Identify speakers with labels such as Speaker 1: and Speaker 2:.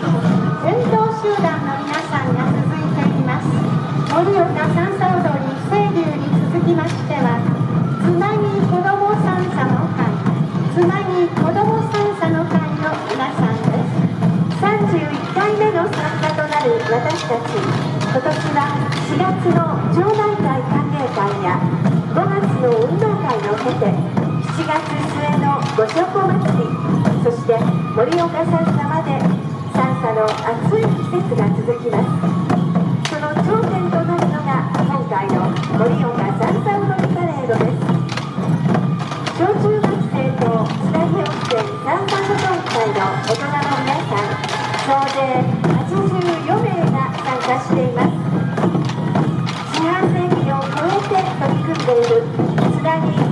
Speaker 1: 運動集団の皆さんが続いています盛岡三叉踊り清流に続きましてはつなぎ子ども三叉の会つなぎ子ども三叉の会の皆さんです
Speaker 2: 31回目の参加となる私たち今年は4月の町内会歓迎会や5月の運動会を経て7月末のご商祭りそして盛岡三の暑い季節が続きますその頂点となるのが今回の盛岡三叉踊りパレードです。小中学生と津田温泉三叉保存会の大人の皆さん総勢84名が参加しています。四半世紀を超えて取り組んでいる津田に